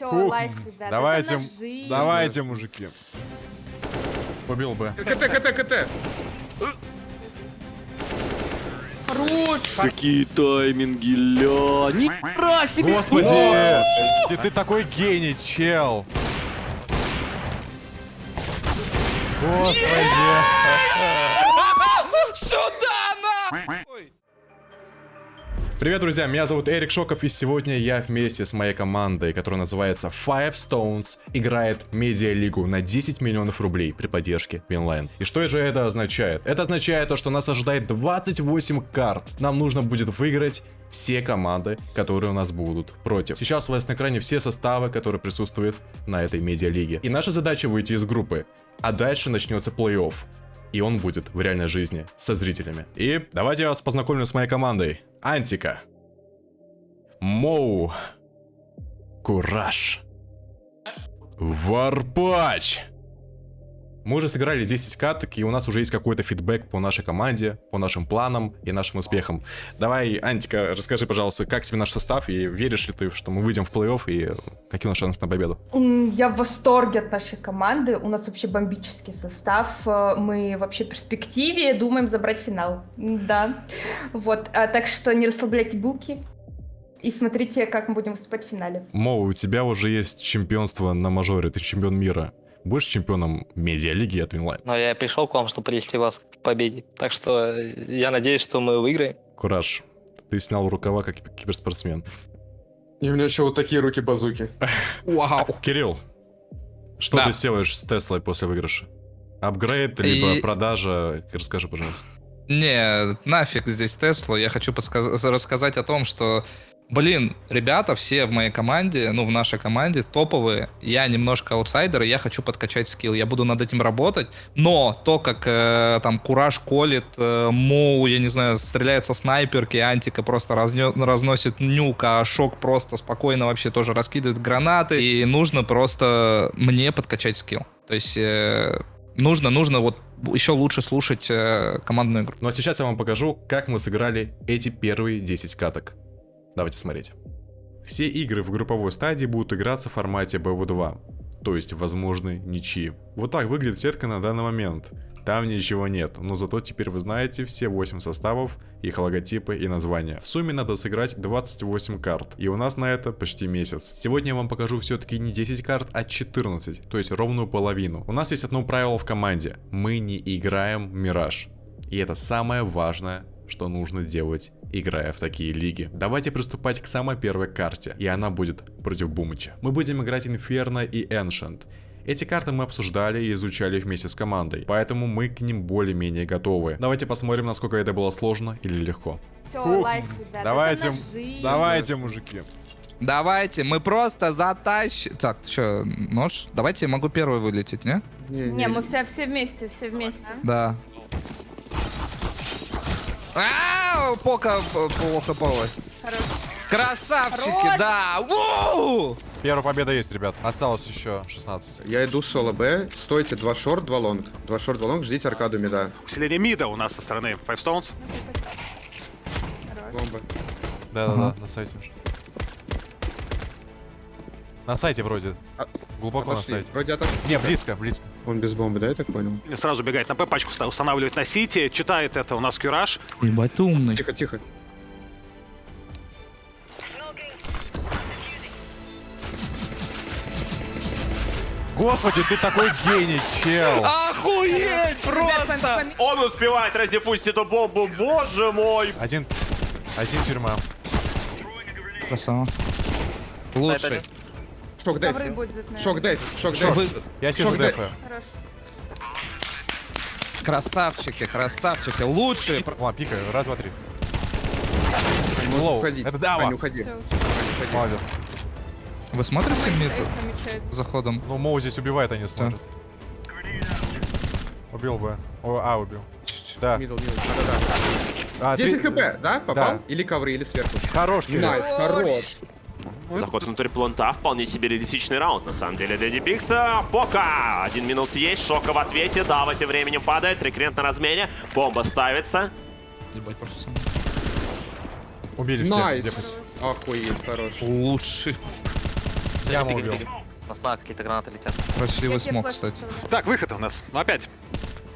Все, Ух, лайф, ребята. Давайте, это ножи. давайте, мужики. Убил бы. КТ, КТ, КТ. Хорош. Какие тайминги, ля. Нихера себе. Господи! Ты, ты такой гений, чел. Господи! Привет, друзья, меня зовут Эрик Шоков, и сегодня я вместе с моей командой, которая называется Five Stones, играет медиа-лигу на 10 миллионов рублей при поддержке Winline. И что же это означает? Это означает то, что нас ожидает 28 карт. Нам нужно будет выиграть все команды, которые у нас будут против. Сейчас у вас на экране все составы, которые присутствуют на этой медиа-лиге. И наша задача выйти из группы. А дальше начнется плей-офф. И он будет в реальной жизни со зрителями. И давайте я вас познакомлю с моей командой. Антика. Моу. Кураж. Варпач. Мы уже сыграли 10 каток, и у нас уже есть какой-то фидбэк по нашей команде, по нашим планам и нашим успехам. Давай, Антика, расскажи, пожалуйста, как тебе наш состав, и веришь ли ты, что мы выйдем в плей-офф, и какие у нас шансы на победу? Я в восторге от нашей команды. У нас вообще бомбический состав. Э, Мы вообще в перспективе думаем забрать финал. Да. Вот. А, Так что не расслабляйте булки. И смотрите, как мы будем выступать в финале. Моу, у тебя уже есть чемпионство на мажоре, ты чемпион мира. Будешь чемпионом медиалиги от Winline? Но я пришел к вам, чтобы привести вас к победе. Так что э, я надеюсь, что мы выиграем. Кураж, ты снял рукава как киберспортсмен. И у меня еще вот такие руки-базуки. Вау. Кирилл, что Да. ты сделаешь с Теслой после выигрыша? Апгрейд, либо И- продажа? Расскажи, пожалуйста. Не, нафиг здесь Теслу. Я хочу подсказ- рассказать о том, что, блин, ребята все в моей команде, ну, в нашей команде топовые. Я немножко аутсайдер, и я хочу подкачать скилл. Я буду над этим работать. Но то, как э, там Кураж коллит, э, Моу, я не знаю, стреляет со снайперки, Антика просто разнё- разносит Nuke, а Шок просто спокойно вообще тоже раскидывает гранаты. И нужно просто мне подкачать скилл. То есть... э, Нужно, нужно вот еще лучше слушать э, командную игру. Ну а сейчас я вам покажу, как мы сыграли эти первые 10 каток. Давайте смотреть. Все игры в групповой стадии будут играться в формате BO2, то есть возможны ничьи. Вот так выглядит сетка на данный момент. Там ничего нет, но зато теперь вы знаете все 8 составов, их логотипы и названия. В сумме надо сыграть 28 карт, и у нас на это почти месяц. Сегодня я вам покажу все-таки не 10 карт, а 14, то есть ровную половину. У нас есть одно правило в команде. Мы не играем Мираж. И это самое важное, что нужно делать, играя в такие лиги. Давайте приступать к самой первой карте, и она будет против Бумыча. Мы будем играть Инферно и Ancient. Эти карты мы обсуждали и изучали вместе с командой, поэтому мы к ним более-менее готовы. Давайте посмотрим, насколько это было сложно или легко. Все, лайф. Давайте, давайте, мужики. Давайте, мы просто затащим... Так, что, нож? Давайте я могу первый вылететь, не? Не, мы все, все вместе, все вместе. Да. Ау, пока п- плохо. Хорош. Красавчики, Хорош. да! Уу! Первая победа есть, ребят. Осталось еще 16. Я иду соло Б. Стойте, два short, два long. Два short, два long, ждите аркаду мида. Усиление мида у нас со стороны Five Stones. Бомба. Да-да-да, Ага. на сайте уже. На сайте вроде. А, Глубоко на Отошли. сайте. Вроде отошли. Не, близко, близко. Он без бомбы, да, я так понял? Сразу бегает на П, пачку ста- устанавливает на Сити. Читает это у нас Кюраж. Ебать, ты умный. Тихо, тихо. Господи, ты такой гений, чел. Охуеть просто! Он успевает раздефусить эту бомбу, боже мой! Один, один тюрьма. Красава. Лучший. Шок наверное. Шок деф. Шок деф. Я сижу Шок дай. дефаю. Хорош. Красавчики, красавчики. Лучшие. Ладно, пикаю. Раз, два, три. Лоу. Это Дава. Аня, уходи. Все, Уходи. Молодец. Вы смотрите мид за ходом? Ну, Моу здесь убивает, а не смотрит. Убил бы. О, а, убил. Да. Middle, middle. Да-да-да. А, ты- 10 хп, да? Попал? Да. Или ковры, или сверху. Хорош. Nice, хорош. Заход внутрь планта, вполне себе реалистичный раунд, на самом деле, для Дипикса. Пока! Один минус есть, Шока в ответе, Дава тем временем падает, рекрент на размене, бомба ставится. Ебать, просто Убили всех. Nice. Охуеть, хорош. Лучший. Беги, беги, беги. У нас на какие-то гранаты летят. Красивый Я тебе смог, кстати. Так, выход у нас. Опять.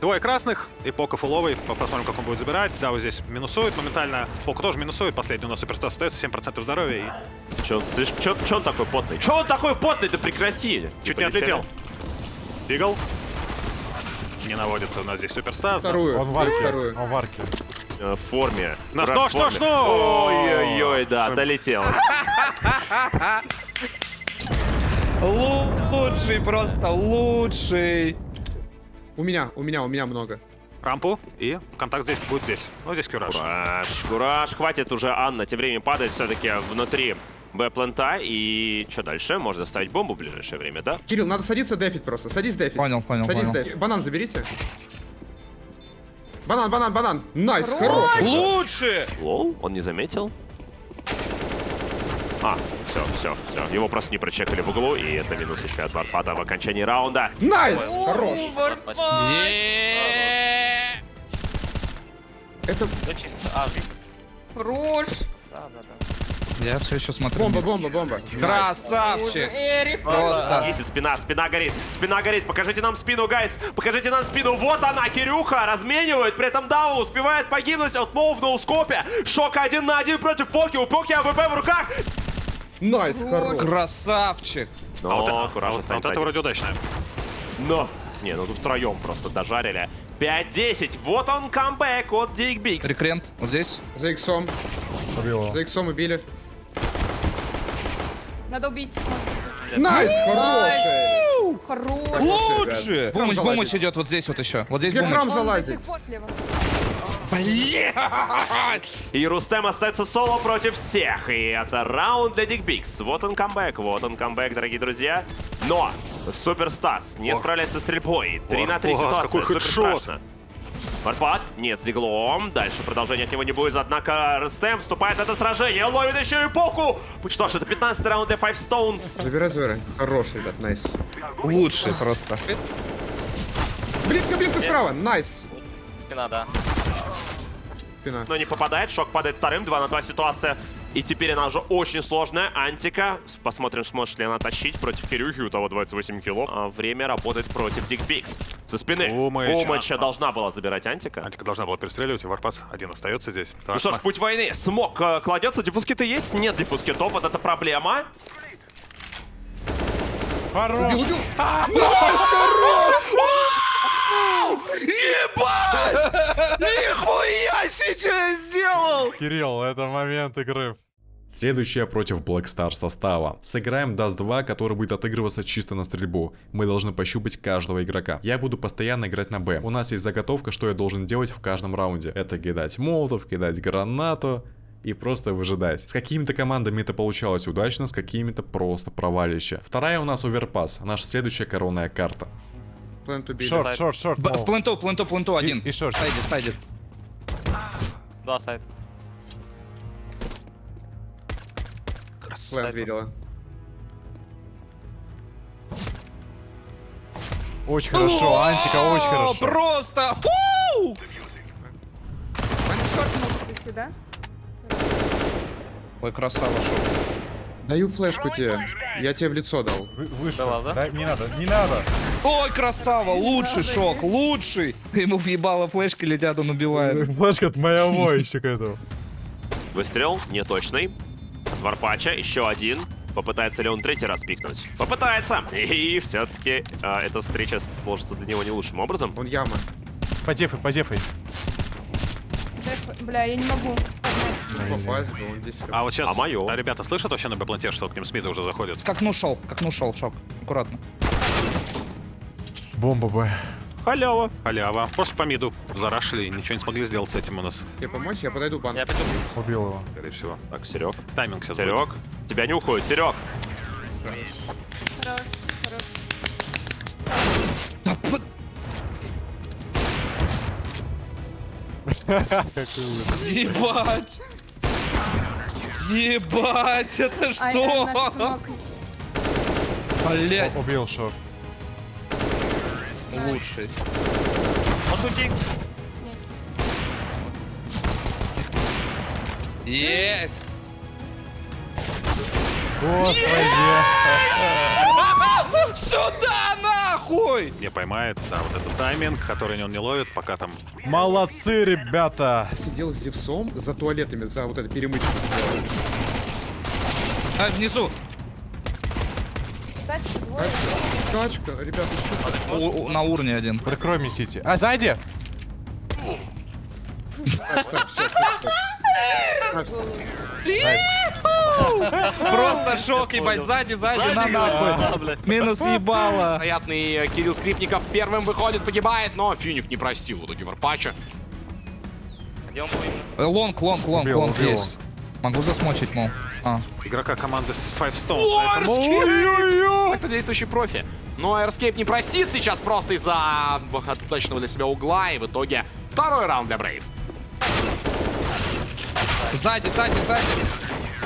Двое красных и Пока фуловый. По- Посмотрим, как он будет забирать. Да, вот здесь минусует моментально. Пока тоже минусует. Последний у нас суперстар остается. 7% здоровья и Че он, слышь, чё, чё он такой потный? Че он такой потный? Да прекрати! чуть не отлетел. Бигл. Не наводится у нас здесь суперстар. Вторую. Он в арке, Вторую. он в арке. Э, В форме. На Брат, что, что, что? Ой-ой-ой, да, долетел. Лучший просто, лучший. У меня, у меня, у меня много. Рампу. И контакт здесь будет здесь. Ну, здесь кюраж. Кураж, кураж, хватит уже Анна. Тем временем падает все-таки внутри Б-плента. И что дальше? Можно ставить бомбу в ближайшее время, да? Кирилл, надо садиться дефить просто. Садись дефить. Понял, понял, Садись понял. дефить. Банан заберите. Банан, банан, банан. Nice, Хорош! Лучше! Lol, он не заметил. А, все, все, все. Его просто не прочекали в углу, и это минус еще от Варпата в окончании раунда. Nice, хорош. Это. А. Хорош. Да, да, да. Я все еще смотрю. бомба, бомба, бомба. Красавчик! Просто. Если спина, спина горит, спина горит. Покажите нам спину, guys. Покажите нам спину. Вот она, Кирюха, разменивает. При этом Дау успевает погибнуть от Моу в ноускопе. Шок один на один против Поки. У Поки АВП в руках. Найс, хорош. Красавчик! Но, А вот, а Кураж вот- а останется вот это вроде удачное. Но. Не, ну тут втроем просто дожарили. 5-10. Вот он камбэк от Дик Бикс. Рекрент, вот здесь. За иксом. Убил. За иксом убили. Надо убить. Найс, хороший. Хорош. Лучше! Храм Бумыч, бумыч идет вот здесь вот еще. Вот здесь Где бумыч. храм Он до залазит? Слева. И Рустем остается соло против всех. И это раунд для Дик Бикс. Вот он камбэк, вот он камбэк, дорогие друзья. Но Супер Стас не справляется с стрельбой. 3 на 3 ох, ситуация. какой Супер headshot. страшно. Варпад, нет, с диглом. Дальше продолжение от него не будет, однако Рустем вступает в это сражение. Ловит еще и Поку. Что ж, это 15 раунд для Five Stones. Забирай, забирай. Хороший, ребят, nice. Лучший просто. Близко, близко справа. Nice. Спина, да. Спина. Но не попадает, шок падает вторым, 2 на 2 ситуация. И теперь она уже очень сложная. Антика. Посмотрим, сможет ли она тащить против Кирюхи. У того 28 килов. А время работает против Дик Пикс. Со спины. Умыча. Умыча должна была забирать Антика. Антика должна была перестреливать, и Варпас один остается здесь. Ну что ж, путь войны. Smoke э, кладется. Диффуз-киты есть? Нет диффуз-китов. Вот это проблема. Хорош! Убил, убил. Ебать! Нихуя себе сделал! Кирилл, это момент игры. Следующая против Black Star состава. Сыграем Dust 2, который будет отыгрываться чисто на стрельбу. Мы должны пощупать каждого игрока. Я буду постоянно играть на Б. У нас есть заготовка, что я должен делать в каждом раунде. Это кидать молотов, кидать гранату и просто выжидать. С какими-то командами это получалось удачно, с какими-то просто провалище. Вторая у нас оверпас, наша следующая коронная карта. Плент убили. Шорт, шорт, шорт. Б- В пленту, пленту, пленту один. и шорт. Сайдит, сайдит. Да, сайт. Плент видела. Очень хорошо, Антика, очень О, хорошо. Просто! Фу! Шорт может прийти, да? Ой, красава шоу. Даю флешку тебе. Я тебе в лицо дал. Вы- Вышка. Да ладно? Да, не надо, не надо. Ой, красава, лучший шок, лучший. Ему въебало флешки летят, он убивает. Флешка от моего еще к этому. Выстрел неточный. От Варпача еще один. Попытается ли он третий раз пикнуть? Попытается! И все-таки эта встреча сложится для него не лучшим образом. Он яма. Подефай, подефай. Деф- Бля, я не могу. Попасть бы, он здесь. А вот сейчас А моё? ребята слышат вообще на Б-планте, что к ним Смиты уже заходят? Как ну шел, как ну шел, шок. Аккуратно. Бомба Б. Халява! Халява. Просто по миду зарашили, ничего не смогли сделать с этим у нас, Тебе помочь? Я подойду банк. Я пойду. Убил его. скорее всего. Так, Серег. Тайминг сейчас будет. Серег. Тебя не уходит, Серег. Хорош, хорош. Да п- Ебать! Ебать, это что? Блять, Убил шорт. Лучший. Есть! Сюда нахуй! Не поймает, да, вот этот тайминг, который он не ловит, пока там Молодцы, ребята! Сидел с Зевсом за туалетами, за вот этой перемычкой. А, внизу. Двое. Тачка, ребята, что У- у- на уровне один. Прикрой мне Сити. А, сзади! Просто шок, ебать, сзади, сзади, на нахуй. Минус ебало. Вероятный э, Кирилл Скрипников первым выходит, погибает, но Финик не простил в итоге Варпача. Где он Long, long, long, long есть. Могу засмочить, мол. А. игрока команды с Five Stones. поэтому- Ой-ой-ой! Это действующий профи. Но Airscape не простит сейчас просто из-за удачного для себя угла. И в итоге второй раунд для Брейв. Сзади, сзади, сзади.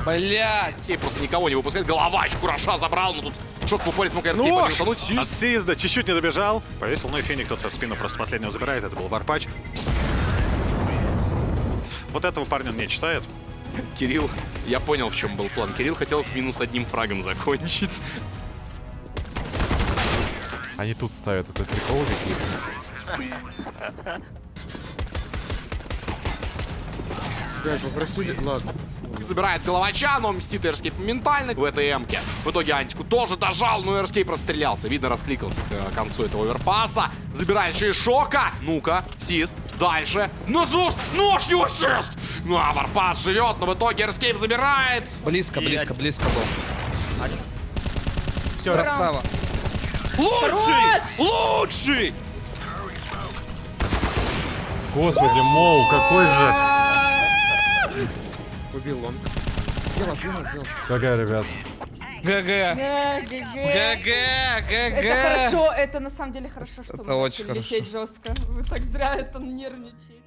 Блять. И просто никого не выпускает. Головач Кураша забрал, но тут шок в упоре смог Airscape Нож! подвинуть. Сис. Assist, да, чуть-чуть не добежал. Повесил, ну и Феник кто-то в спину просто последнего забирает. Это был Варпач. Вот этого парня он не читает. Кирилл, я понял, в чем был план. Кирилл хотел с минус одним фрагом закончить. Они тут ставят этот прикол какие-то. Гай, попросили... Ладно. Забирает головача, но мстит Airscape моментально в этой эмке. В итоге Антику тоже дожал, но Airscape расстрелялся. Видно, раскликался к э, концу этого оверпаса. Забирает еще и Шока. Ну-ка, Сист, дальше. Ножуш, нож его шест! Ну, а Варпас живет, но в итоге Airscape забирает. Близко, близко, близко был. Все, Красава. Лучший! Лучший! Господи, Моу, какой же... Убил сделал. Какая, ребят. ГГ. ГГ. ГГ, Это ГГ. хорошо, это на самом деле хорошо, что Это мы очень начали лететь жестко. Вы так зря это нервничаете.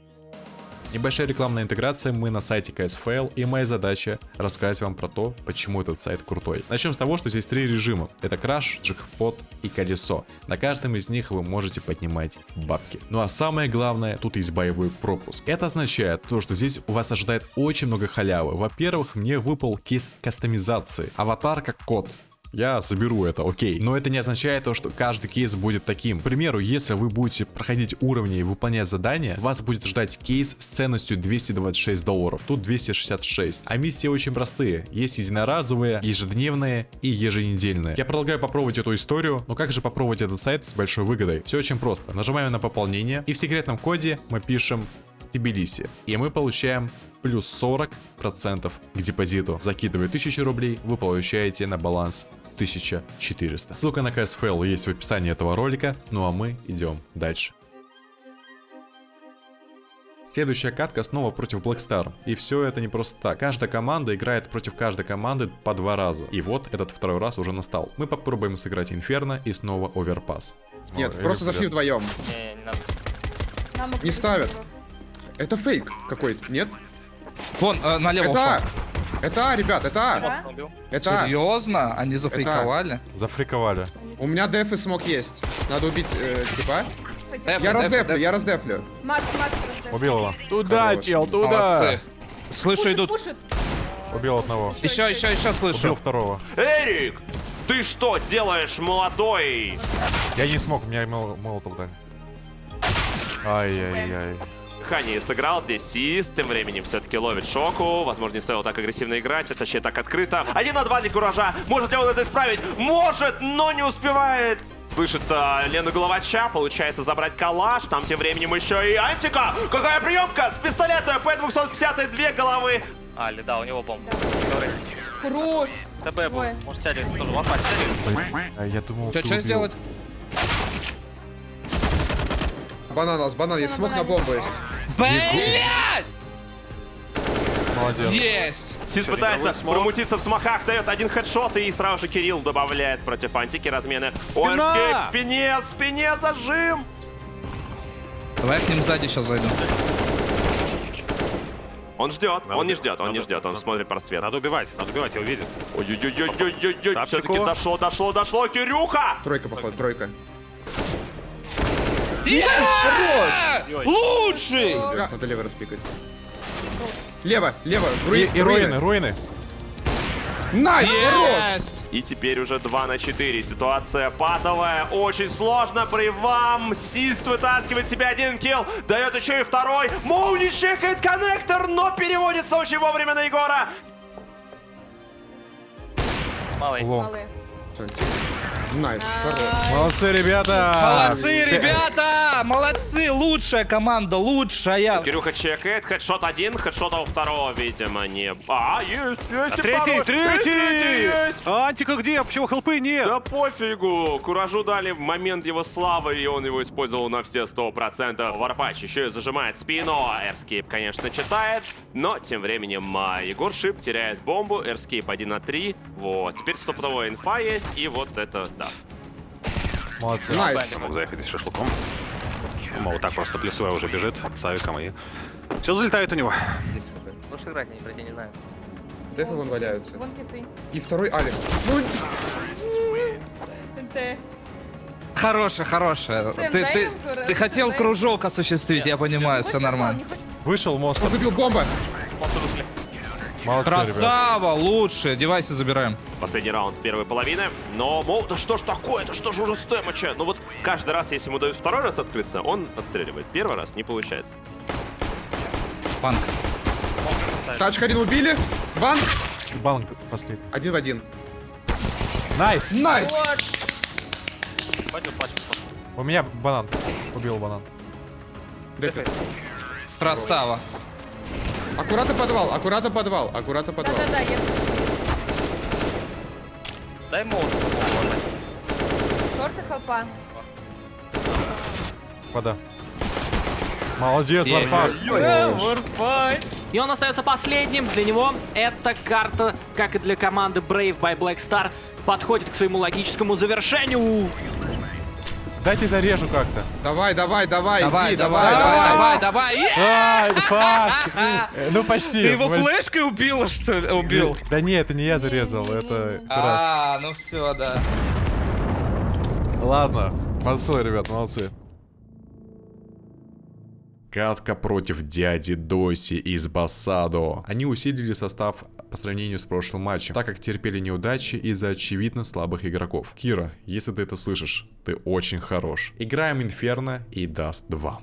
Небольшая рекламная интеграция, мы на сайте KSFL, и моя задача рассказать вам про то, почему этот сайт крутой. Начнем с того, что здесь три режима. Это краш, джекпот и колесо. На каждом из них вы можете поднимать бабки. Ну а самое главное, тут есть боевой пропуск. Это означает то, что здесь у вас ожидает очень много халявы. Во-первых, мне выпал кейс кастомизации. Аватар как кот. Я заберу это, окей. Но это не означает то, что каждый кейс будет таким. К примеру, если вы будете проходить уровни и выполнять задания, вас будет ждать кейс с ценностью 226 долларов. Тут 266. А миссии очень простые. Есть единоразовые, ежедневные и еженедельные. Я предлагаю попробовать эту историю, но как же попробовать этот сайт с большой выгодой? Все очень просто. Нажимаем на пополнение и в секретном коде мы пишем Тбилиси. И мы получаем плюс 40% к депозиту. Закидывая 1000 рублей, вы получаете на баланс 1400. Ссылка на KSFL есть в описании этого ролика, ну а мы идем дальше. Следующая катка снова против Blackstar. И все это не просто так. Каждая команда играет против каждой команды по два раза. И вот этот второй раз уже настал. Мы попробуем сыграть Инферно и снова Оверпас. Нет, Ой, просто зашли вдвоем. Не, не надо. Нам Не ставят. Это фейк какой-то, нет? Вон, э, налево Это А. ушел. Это А, ребят, это А. Убил. Это А. Серьезно? Они зафейковали? Зафриковали. У меня деф и смог есть. Надо убить, э, типа. Деф, Я деф, раздефлю, деф. я раздефлю. Макс, Макс, раздел. Убил его. Туда, Хорош. чел, Молодцы. Слышу, Пушит, идут. пушит. Убил одного. Еще, еще, еще Убил слышу. второго. Эрик, ты что делаешь, молодой? Я не смог, меня мол- молотов дали. Ай-яй-яй. Хани сыграл здесь Сист, тем временем все-таки ловит шоку. Возможно, не стоило так агрессивно играть, а точнее так открыто. Один на два для Куража. Может ли он это исправить? Может, но не успевает. Слышит а, Лену Головача, получается забрать калаш. Там тем временем еще и Антика. Какая приемка с пистолета П-250, две головы. Али, да, у него бомба. Хорош. ТБ был. Может, тянет тоже вапать тянет. А Я думал, Что, что сделать? Банан, у нас банан, есть смог на бомбу есть. Блять! Молодец. Есть! Сис Всё, пытается промутиться в смоках, дает один хедшот, и сразу же Кирилл добавляет против антики размены. Спина! Ойрскейп в спине, в спине зажим. Давай я к ним сзади сейчас зайду. Он ждет, Надо он не ждет, он надо- не ждет, он надо- смотрит просвет. Надо убивать, надо убивать, его видит. Ой-ой-ой-ой-ой-ой, все-таки дошло, дошло, дошло, Кирюха! Тройка, походу, тройка. Лучший! Так, Надо лево распикать. Лево, лево, И, руи- и руины, руины. Nice! И теперь уже 2 на 4. Ситуация патовая. Очень сложно. Брейвам. Сист вытаскивает себе один kill. Дает еще и второй. Моуни чекает коннектор, но переводится очень вовремя на Егора. Малый. Малые. Nice, хорош. Молодцы, ребята! Молодцы, ребята! Молодцы! Лучшая команда, лучшая! Кирюха чекает. Headshot один, хедшота у второго, видимо, не... А, есть, есть. и Третий. Есть, третий! есть. Антика где? Почему хелпы нет? Да пофигу. Куражу дали в момент его славы, и он его использовал на все 100%. Варпач еще и зажимает спину. Эрскейп, конечно, читает. Но тем временем а, Егор Шип теряет бомбу. Эрскейп 1 на 3. Вот. Теперь стопудовая инфа есть. И вот это, да. Молодцы. Nice. Мог заехать с шашлыком. Мол, так просто плюсовая уже бежит с авиком и... Все залетает у него. Можешь играть, не пройти, не знаю. Дефы вон валяются. Вон киты. И второй Алекс. Ну, NT. Хорошая, хорошая. Сэм, Ты, ты, ты хотел кружок осуществить, я понимаю, все Хочешь нормально. Вышел монстр. он выбил бомба. Молодцы. Красава, лучше. Девайсы забираем. Последний раунд первой половины. Но, мол, да что ж такое? Это что же уже стэмача? Ну вот каждый раз, если ему дают второй раз открыться, он отстреливает. Первый раз не получается. Панк. Тачка один убили. Ван. Банк последний. Один в один. Nice! Nice. У меня банан. Убил банан. Красава. Аккуратно подвал, аккуратно подвал, аккуратно подвал. Да-да-да, я... Дай молот. Шорты хелпа. Вода. Молодец, Есть. Варфак. И он остается последним. Для него эта карта, как и для команды Brave by Black Star, подходит к своему логическому завершению. Дайте зарежу как-то. Давай, давай, давай, Давай, иди, давай, давай, давай, давай. Фак! Ну почти. Ты его флешкой убила, что ли? Убил. Да нет, это не я зарезал, это... А, ну все, да. Ладно. Молодцы, ребят, молодцы. Катка против дяди Доси из Басадо. Они усилили состав по сравнению с прошлым матчем, так как терпели неудачи из-за очевидно слабых игроков. Кира, если ты это слышишь, ты очень хорош. Играем Инферно и Даст 2.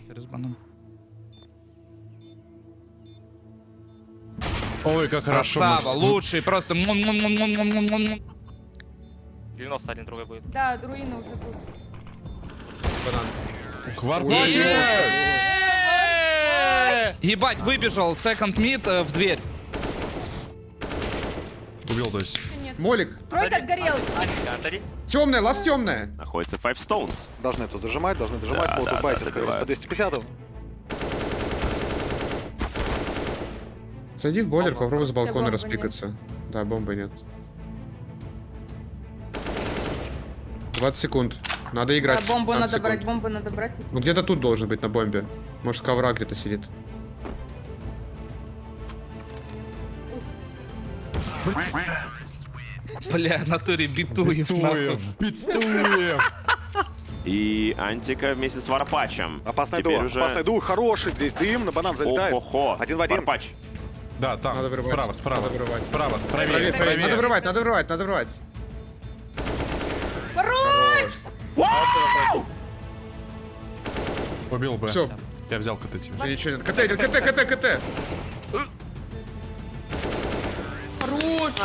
Ой, как хорошо. Красава, мы- лучший, просто... м-м-м-м-м-м-м-м. 91 другой будет. Да, руины уже тут. Хварбачи! Ебать, выбежал second mid э, в дверь. Убил Доси. Молик. Тройка сгорел. Антика, Антари. Темная, лаз темная. Находится Five Stones. Должны тут дожимать, должны дожимать. Да, вот да, тут да, по 250 Зайди в бойлер, Бомба. попробуй с балкона бомбы распикаться. Да, бомбы нет. 20 секунд. Надо Да, играть. бомбу 15 надо секунд. брать, бомбу надо брать. Ну где-то тут должен быть на бомбе. Может, ковра где-то сидит. Бля, в натуре битуев, нахуй. Битуев! И Антика вместе с Варпачем. Опасный Теперь дух, уже- опасный дух, хороший, здесь дым, на банан залетает. Ого-го. Один в один. Варпач. Да, там, Надо вырывать. справа, справа. Надо вырывать. Справа, Проверь, правее, проверь. Надо правее. врывать, надо врывать, надо врывать. Убил бы. Все, Я взял КТ тебе. ничего нет. КТ идет, КТ, КТ, КТ.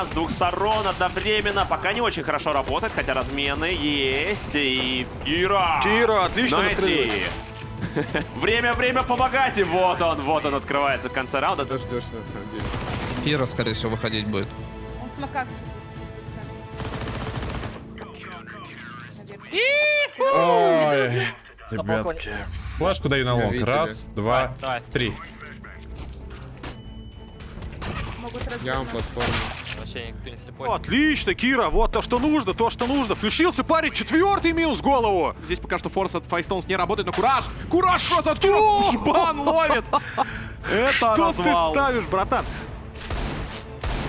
С двух сторон одновременно. Пока не очень хорошо работает, хотя размены есть. И Кира. Кира, отлично настреливает. Время, время помогать. И вот он, вот он открывается в конце раунда. Дождешься, на самом деле. Кира, скорее всего, выходить будет. Он сидит. Ой, ребятки. Флешку даю на long. Раз, два, три. Могут разбить. Я вам платформу. Вообще никто не слепой. Отлично, Кира, вот то, что нужно, то, что нужно. Включился парень, четвертый минус в голову. Здесь пока что force от Файстоунс не работает, но Кураж! Кураж просто от Кира! Ебан ловит! Это Что ты ставишь, братан?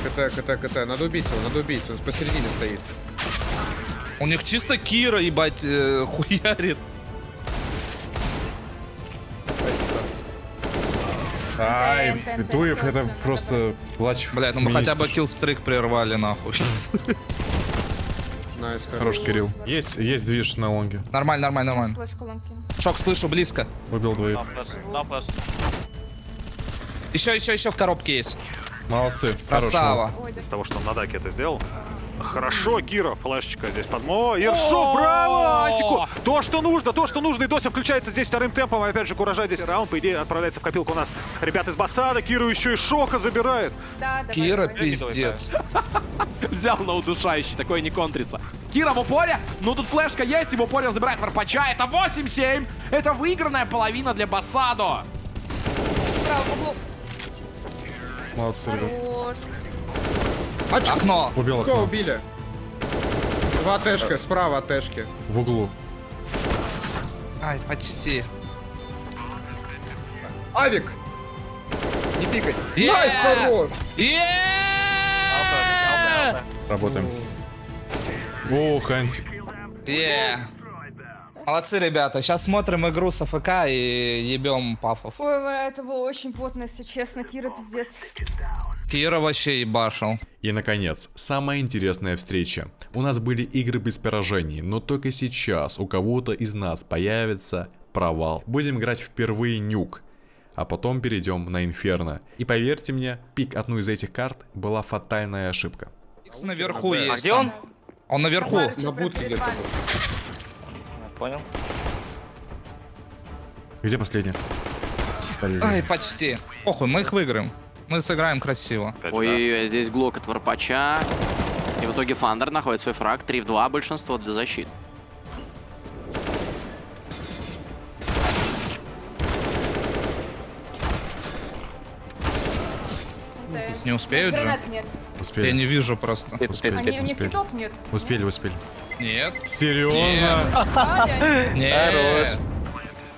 КТ, КТ, КТ. Надо убить его, надо убить. Он посередине стоит. У них чисто Кира, ебать, э, хуярит. Ай, Туев, всё, это просто плач. Блядь, ну мы хотя бы киллстрик прервали, нахуй. Хорош, Кирилл. Есть, есть движ на лонге. Нормально, нормально, нормально. Шок, слышу, близко. Убил двоих. Еще, еще, еще в коробке есть. Молодцы. Хорош, Красава. Да. Из того, что он на даке это сделал. Хорошо, Кира, флешечка здесь под... О, Ершов, браво! Антику! То, что нужно, то, что нужно. И Дося включается здесь вторым темпом. И опять же, Куража здесь раунд, по идее, отправляется в копилку у нас. Ребят из Басада, Киру еще и Шока забирает. Да, давай, Кира, давай. пиздец. Взял на удушающий, такое не контрится. Кира в упоре, ну тут флешка есть, и в упоре забирает Варпача. Это 8-7, это выигранная половина для Басадо. Молодцы, ребят. Хорош. Окно. Убил Кого окно. убили? Два тэшка, справа от тэшки. В углу. Ай, почти. Авик! Не пикай. Е! Nice, хорош! Е! Работаем. О, Хантик. Е! Молодцы, ребята. Сейчас смотрим игру с АФК и ебем пафов. Ой, бля, это было очень плотно, если честно. Кира, пиздец. Кира вообще ебашил. И, наконец, самая интересная встреча. У нас были игры без поражений, но только сейчас у кого-то из нас появится провал. Будем играть впервые нюк, а потом перейдем на Инферно. И поверьте мне, пик одной из этих карт была фатальная ошибка. Икс наверху есть. А где он? Он наверху. На будке где-то. вами. Понял. Где последний? Ай, почти. Похуй, мы их выиграем. Мы сыграем красиво. Ой-ой-ой, здесь глок от Варпача. И в итоге Фандер находит свой фраг. 3 в 2, большинство для защиты. Не успеют же? Нет. Успели. Я не вижу просто. Успеть, успеть, А, успеть. не- у них успели. китов нет. Успели, успели. Нет. Серьезно? Аля, Нет.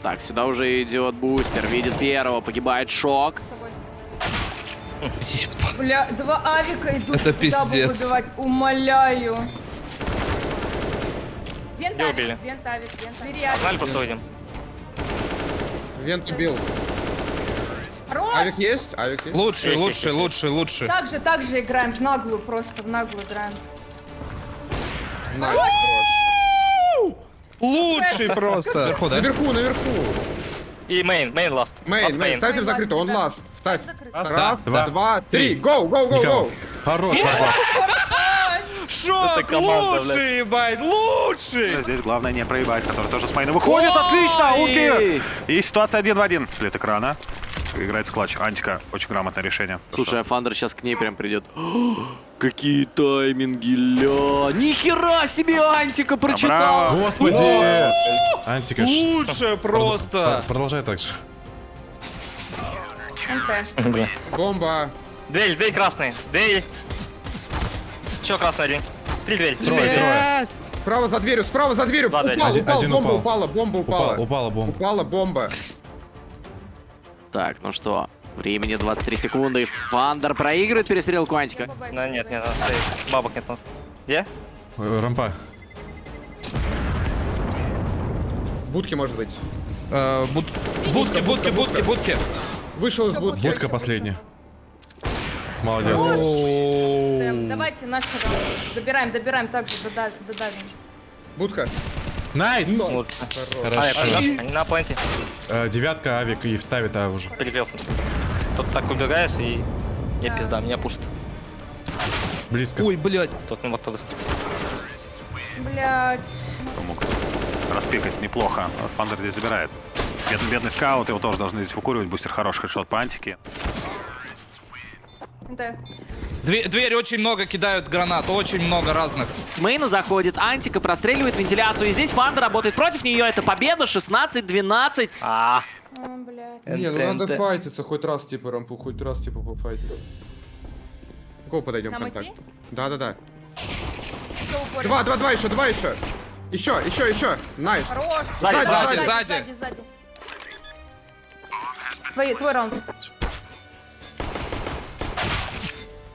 Так, сюда уже идет бустер. Видит первого, погибает шок. Бля, два авика идут. Это пиздец. выбивать. Умоляю. Вент авик, убили. вент авик, вент авик. Погнали. Vent убил. Хорош! Авик есть? Авик есть? Лучший, Есть, лучший, есть, лучший, лучший. Так же, так же играем, в наглую просто, в наглую играем. Nice, Лучший просто. Наверху, да? Наверху, наверху. И main, main last. Main, main, ставьте в закрытую, он last. Ставь. Раз, два, два, три. Go, go, go, go. Хорош. Шок, лучший, ебать, лучший. Здесь главное не проебать, который тоже с мейна выходит. Отлично, Улки! И ситуация один в один. След экрана. Играет склатч. Антика. Очень грамотное решение. Слушай, а Фандер сейчас к ней прям придет. Какие тайминги, ля. Нихера себе Антика прочитал. Браво. Господи! Антика, ш- Лучшее просто. Пр- Продолжай так же. Бомба. Дверь, дверь красный. Дверь. Еще красный один. Три дверь. Трое, трое. Справа за дверью, справа за дверью. Упал, упал, один бомба упал. упала, бомба упала. Упала, упала бомба. Упала бомба. Так, ну что, времени 23 секунды. Фандер проигрывает перестрелку Антика. Ну, нет, нет, стоять. Бабок нет нас. Где? Э, Рампа. Будки, может быть. Э, буд- Будки, будки, будки, будки. Вышел из будки. Будка последняя. Молодец. Давайте раунд. Добираем, добираем, так же дода- додавим. Будка. Найс! Вот. А, я Хорошо. Они на планете. Э, Девятка, авик и вставит А уже. Перепел. Тут так убегаешь и... Я Да. пизда, меня пушит. Близко. Ой, блядь. Тут не мотор быстро. Блять. Мог распикать неплохо. Фандер здесь забирает. Бедный, бедный скаут, его тоже должны здесь выкуривать. Бустер хороший хедшот по антике. NT. Две- Дверь очень много кидают гранат, очень много разных. С мейна заходит Антика, простреливает вентиляцию. И здесь Фандер работает против нее. Это победа 16-12. А, блять. Не, ну надо файтиться хоть раз, типа, рампу, хоть раз, типа, пофайтиться. Кого подойдем Нам контакт? Да-да-да. Два, два, два еще, два еще. Еще, еще, еще. Nice. Хорош. Сзади, сзади, сзади, сзади. сзади, сзади. Твой, твой раунд.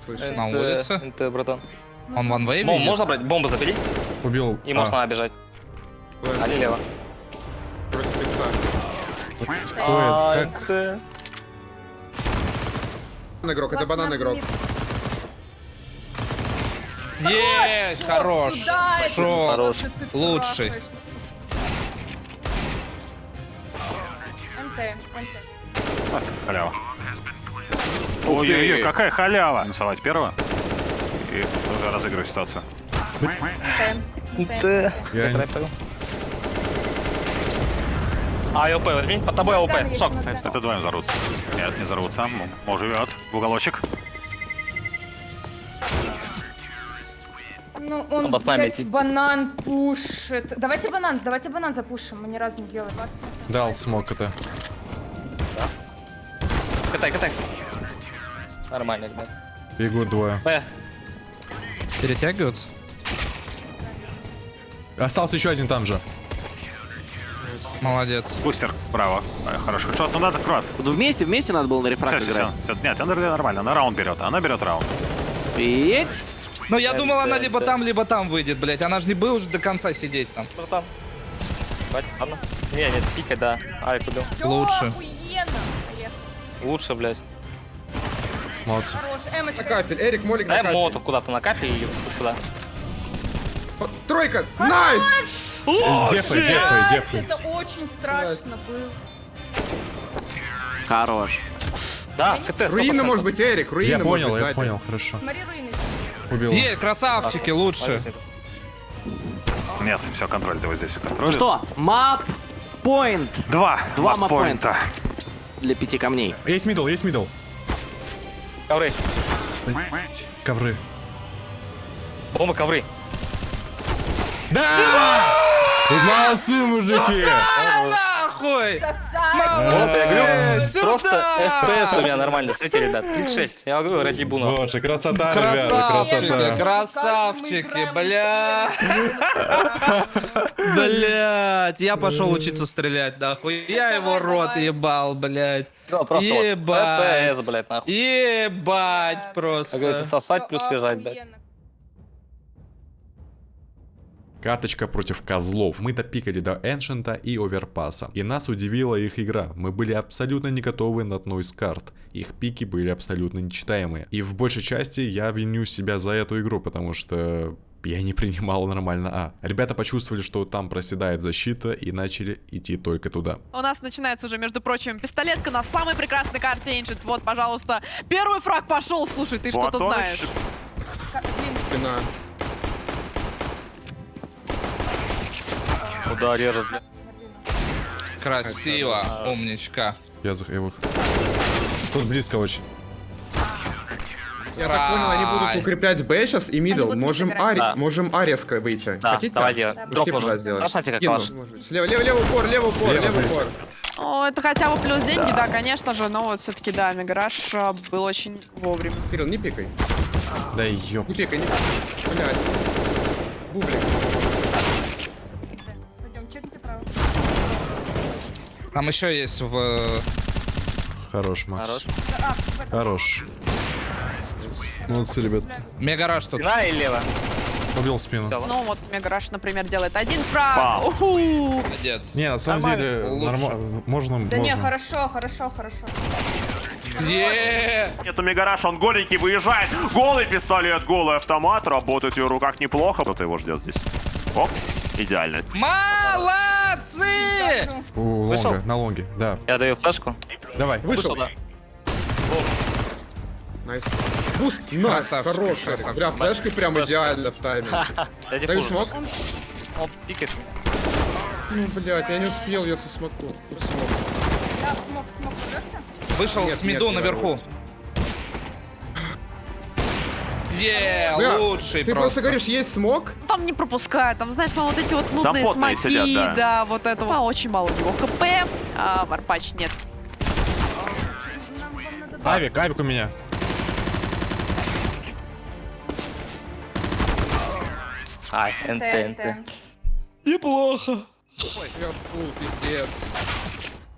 Слышу. На улице. НТ, братан. Он ван вейв. Бомбу можно брать? Бомбу забери. Убил. И А, можно бежать. Али лево. Против икса. Кто это? Как? НТ. игрок, это банан игрок. Есть, хорош. Это? Шо? Хорош. Лучший. трахаешь. МТ, МТ. Халява. Ой-ой-ой, какая халява! Минусовать первого. И уже разыгрывать ситуацию. МТ. Я не- А, ЛП, возьми, под тобой ЛП. Да. Это вдвоем взорвутся. Нет, не взорвутся. М- Мо живет. В уголочек. Ну, он, нами блядь, банан пушит. Давайте банан, давайте банан запушим, мы ни разу не делали. Вас Дал смог это. Катай, катай. Нормально, ребят. Бегут двое. Б. Перетягиваются? Остался еще один там же. Молодец. Бустер, браво. А, Хороший хедшот. Ну надо открываться. Вот вместе, вместе надо было на Все, рефракт все, играть. все. Нет, она нормально. Она раунд берет. Она берет раунд. Пить. Но я думал, она да, либо да. там, либо там выйдет, блядь. Она же не была уже до конца сидеть там. Братан. Хватит, ладно. Не, нет, пикай, да. Убил. Всё, Лучше. охуенно. Лучше, блядь. Молодцы. На кафель, Эрик, Молик на Дай кафель. молотов куда-то на кафе и сюда. О, Тройка, найс! Дефай, дефай, дефай. Это очень страшно было. Хорош. Да, КТ. Руина 100%. может быть, Эрик, руина Я понял, я понял, хорошо. Смотри, руины. Убил. Е, красавчики, лучше. Нет, все, контроль. Вот здесь контроль. Ну что, мап point Два. Два маппоинта. для пяти камней. Есть middle, есть middle. Ковры. Блять, ковры. Бомбы, ковры. Да! Молодцы, мужики! Нахуй! Просто FPS у меня нормально. Смотрите, ребят, 36. Я говорю, разъебуна. Боже, красота, ребята, Красавчики, красота. красавчики, бля. Блять, я пошел учиться стрелять, нахуй. Я его рот ебал, блять. Да, просто. Ебать. Ебать Как говорится, просто. сосать плюс бежать, блядь. Каточка против козлов. Мы допикали до Эншента и Оверпаса. И нас удивила их игра. Мы были абсолютно не готовы на одной из карт. Их пики были абсолютно нечитаемые. И в большей части я виню себя за эту игру, потому что я не принимал нормально А. Ребята почувствовали, что там проседает защита и начали идти только туда. У нас начинается уже, между прочим, пистолетка на самой прекрасной карте Ancient. Вот, пожалуйста, первый фраг пошел. Слушай, ты что-то знаешь. Блин, Спина. Куда режет. Красиво, умничка. Я за его... Тут близко очень. Я так понял, они будут укреплять Б сейчас и мидл. Можем. Ари, Да. можем А резко выйти. Да, Хотите? Кину. ваш. Может быть. Слева, лево, лево упор, лево упор, Лево упор. О, это хотя бы плюс деньги, да, конечно же, но вот все-таки, да, Мегараш а, был очень вовремя. Кирилл, не пикай. Да ёп. Не пикай, не пикай. Блядь. Бублик. Там еще есть в... Хорош, Макс. Хорош. Хорош. Молодцы, ребят. Мегараж тут. Спина и лево. Убил спину. Всё. Ну вот Мегараш, например, делает один. Уху. Молодец. Не, на самом Нормально. деле, нормально. Можно, Да не, можно. хорошо, хорошо, хорошо. Е Это Мегараш, он голенький, выезжает. Голый пистолет, голый автомат. Работает в его руках неплохо. Кто-то его ждет здесь. Оп, идеально. Молодцы! У Вышел? лонга, на лонге, да. Я даю флешку. Давай. Вышел. да. Найс. Буст. Найс. Красавчик. Бля, флешкой прям идеально в Даешь флешку. смог? Он пикает. Ну, блядь, я не успел, я со смоку. Вышел Нет, с миду наверху. Е, Бля, лучший Ты просто просто. говоришь, есть смог? Там не пропускают, там, знаешь, там вот эти вот нудные потные смоки, сидят, да. вот это. А, очень мало у него хп, а Варпач нет. Авик, авик у меня. Ай, НТ, НТ. Неплохо. Я фу, пиздец.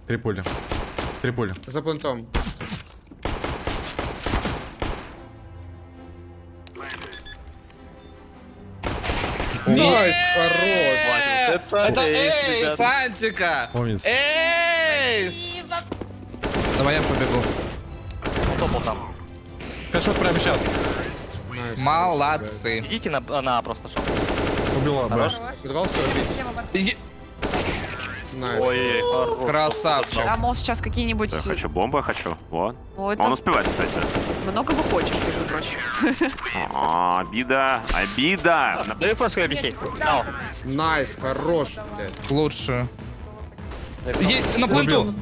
Три пули. Три пули. За плентом. Nice, хорош. Это, ace, ребят. Антика. Ace. Давай я побегу. Он топал там. Хэдшот прямо сейчас. Молодцы. Идите на, на просто шоп. Убила, Б. Хорош. Nice. Ой, хорош. Красавчик. А мол сейчас какие-нибудь... Я хочу бомбы, хочу. Вот. Ну, это Он успевает, кстати. много вы хочешь, между прочим. А, обида, обида. Даю флешку. Дал. Nice, хорош, блядь. Лучше. Есть на пленту.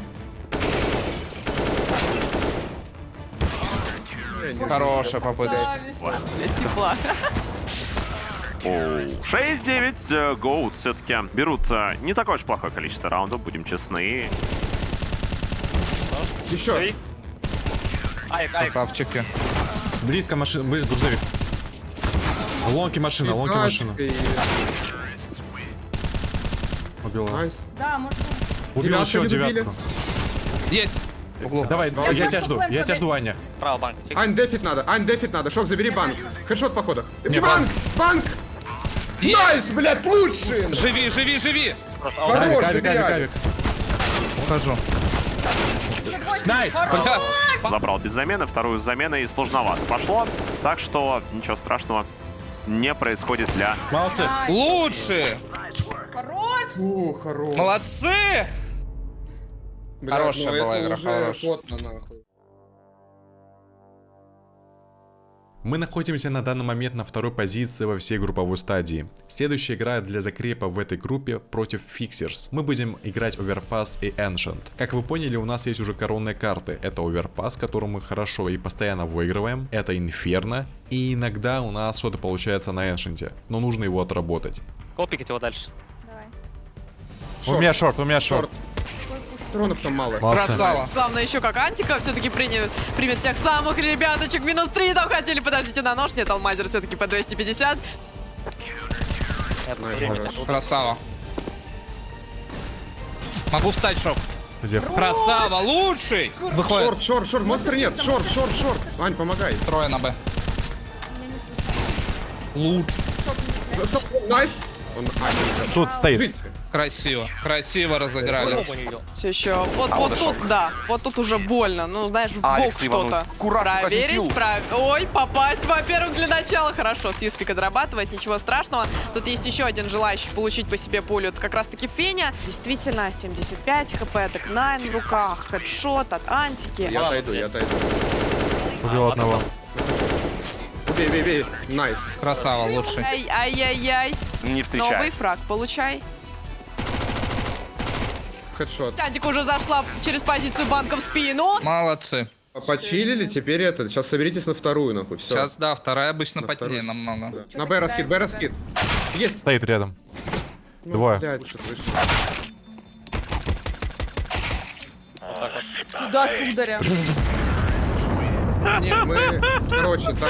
Хорошая попытка. Для тепла. Оу. 6-9. э, Гоут все-таки берут не такое уж плохое количество раундов, будем честны. Еще. Ай, ай. Красавчики. Близко машина, близко грузовик. Лонки машина, лонки машина. Nice. Да, может Убил Девятку еще девятку. Есть. Углу. Давай, Я я тебя жду, я тебя жду, Аня. Право, банк. Ань, дефит надо, Ань, дефит надо. Шок, забери банк. Хедшот по ходу. Не, банк, банк! Nice, блядь, лучший! Живи, живи, живи. Хорош, Кавик, кавик, кавик. Ухожу. Nice! Забрал без замены, вторую с заменой сложновато пошло. Так что ничего страшного не происходит для... Молодцы. Лучше. Хорош! Фу, хорош. Молодцы. Бля, Хорошая ну была игра, хорошая. Мы находимся на данный момент на второй позиции во всей групповой стадии. Следующая игра для закрепа в этой группе против Fixers. Мы будем играть Overpass и Ancient. Как вы поняли, у нас есть уже коронные карты. Это Overpass, которым мы хорошо и постоянно выигрываем. Это Inferno. И иногда у нас что-то получается на Ancient. Но нужно его отработать. Копикать его дальше. Давай. У меня шорт, у меня Шорт. шорт. Патронов там мало. Молодцы. Красава. Главное еще как Антика все-таки примет, примет тех самых ребяточек. Минус 3 там хотели, подождите на нож. Нет, Алмазер все-таки по 250. Красава. Могу встать, шок. Где? Красава, лучший. Выходит. Шорт, шорт, шорт, монстр нет. Шорт, шорт, шорт. Ань, помогай. Трое на Б. Лучше. Стоп, Nice. Тут стоит. Красиво. Красиво разыграли. Все еще. Вот, вот тут, да. Вот тут уже больно. Ну, знаешь, в бок что-то. Проверить, прав... Ой, попасть, во-первых, для начала. Хорошо, с Юспика дорабатывает, ничего страшного. Тут есть еще один желающий получить по себе пулю. Это как раз-таки Феня. Действительно, 75 хп, так 9 в руках. Хедшот от Антики. Я отойду, я отойду. Убил одного. Бей, бей, бей. Nice. Красава, лучший. Ай, ай-яй-яй. Не Новый фраг, получай. Хедшот. Антика уже зашла через позицию банка в спину. Молодцы. Почилили, теперь это. Сейчас соберитесь на вторую, нахуй. Все. Сейчас, да, вторая обычно На вторую. намного. На Б раскид, Б раскид. Есть. Стоит рядом. Ну, Двое. блядь, вышел. Туда, сударя. Нет, мы, короче, так.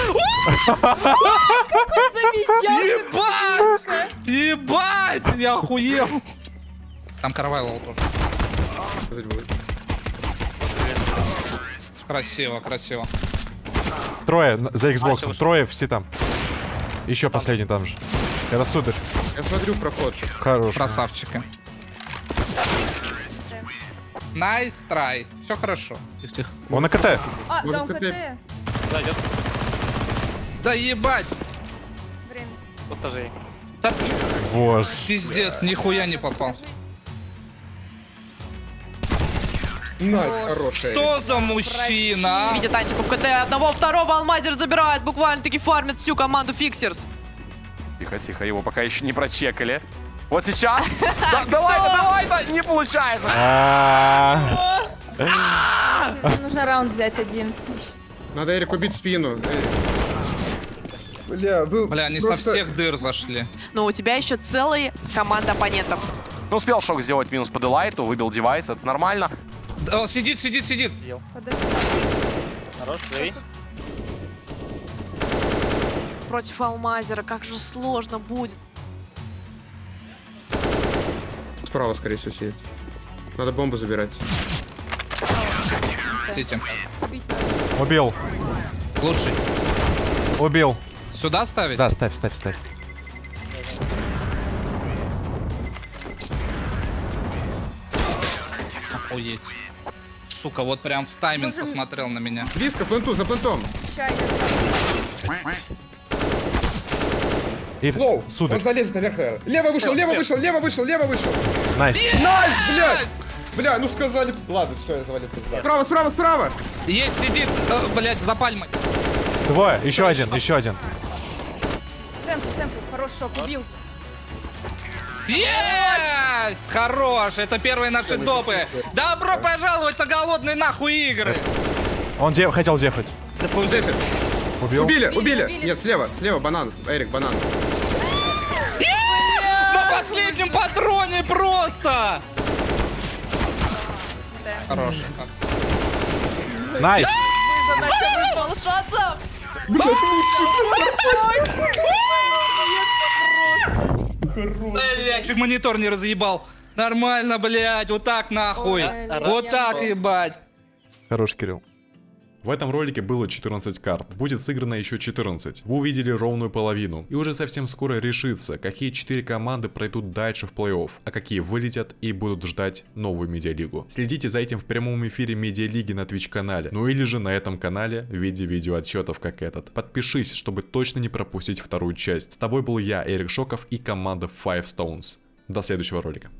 Ебать! Ебать! Я охуел! Там Карвайло тоже. Красиво, красиво. Трое за Xbox. вышел. Трое все там. Еще последний там же. Это сударь. Я смотрю проход. Хорош. Красавчики. Nice try. Все хорошо. Тихо, тихо. Он на КТ. А, да, он КТ? Зайдет. Да ебать! Время. Тоже. есть. Да Боже. пиздец, нихуя не попал. Nice, хорошая. Что за мужчина? а? Видит Антику в КТ. Одного, второго Алмазер забирает. Буквально-таки фармит всю команду Fixers. Тихо, тихо, его пока еще не прочекали. Вот сейчас. Да, Давай-то, давай-то! Не получается. А, Мне нужно раунд взять один. Надо Эрик убить спину. Бля, вы Бля, они просто- со всех дыр зашли. Но у тебя еще целая команда оппонентов. Ну, успел шок сделать минус по делайту, выбил девайс, это нормально. Да, он сидит, сидит, сидит. Подожди. Хорош, живи. Против Алмазера. Как же сложно будет. Справа, скорее всего, сидит. Надо бомбу забирать. Сидите. Убил. Лучший. Убил. Сюда ставить? Да, ставь, ставь, ставь. Охуеть. Сука, вот прям в тайминг посмотрел на меня. Близко, пленту, за плентом. И Лоу, сударь, он залезет наверх, наверное. Лево вышел, лево вышел, лево вышел, лево вышел. nice. Nice, блядь! Бля, ну сказали... Ладно, все, я завалил пизда. Справа, справа, справа! Есть, сидит, э, блядь, за пальмой. Двое, еще один, еще один. Темпу, темпу, хорош шок, убил. Есть! Хорош! Это первые наши допы. Добро пожаловать на голодные нахуй игры. Он де- хотел дефать. Дефи. Убил. Убили, Убили, убили. убили. Нет, слева, слева банан. Эрик, банан. На последнем патроне просто! Хорош. Nice. Выпал Блядь, чуть монитор не разъебал. Нормально, блядь, вот так нахуй. Вот так, ебать. Хорош, Кирилл. В этом ролике было 14 карт, будет сыграно еще 14. Вы увидели ровную половину, и уже совсем скоро решится, какие 4 команды пройдут дальше в плей-офф, а какие вылетят и будут ждать новую медиалигу. Следите за этим в прямом эфире медиалиги на Twitch канале, ну или же на этом канале в виде видеоотчетов как этот. Подпишись, чтобы точно не пропустить вторую часть. С тобой был я, Эрик Шоков и команда Five Stones. До следующего ролика.